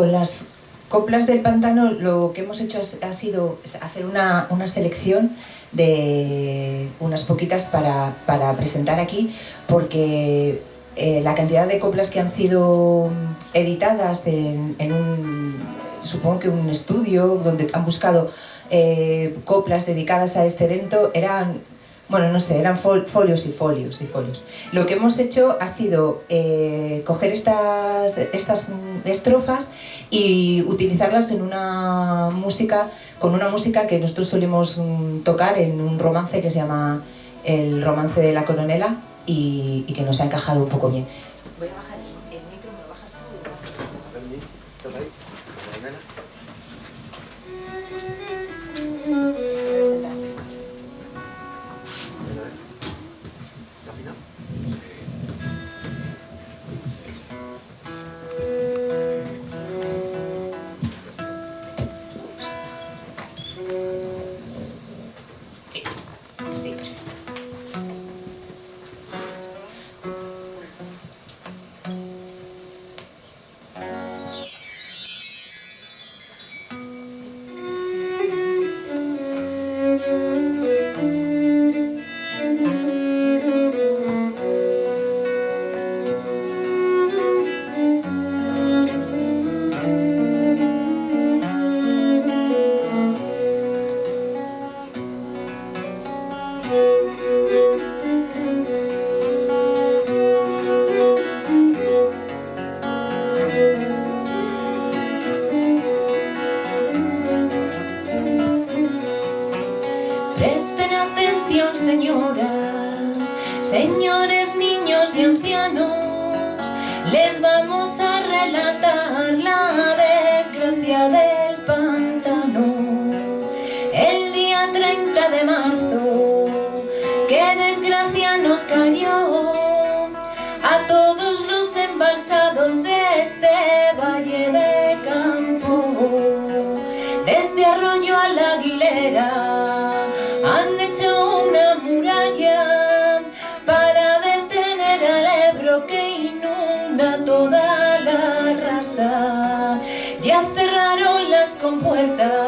con las coplas del pantano lo que hemos hecho ha sido hacer una, una selección de unas poquitas para, para presentar aquí, porque eh, la cantidad de coplas que han sido editadas en, un, supongo que un estudio donde han buscado eh, coplas dedicadas a este evento eran bueno, no sé, eran folios y folios y folios. Lo que hemos hecho ha sido eh, coger estas, estas estrofas y utilizarlas en una música, con una música que nosotros solemos mm, tocar en un romance que se llama El romance de la coronela y, y que nos ha encajado un poco bien. Voy a bajar señoras, señores, niños y ancianos, les vamos a relatar la desgracia del pantano. El día 30 de marzo, qué desgracia nos cayó. Pobres viejas, pobres viejos.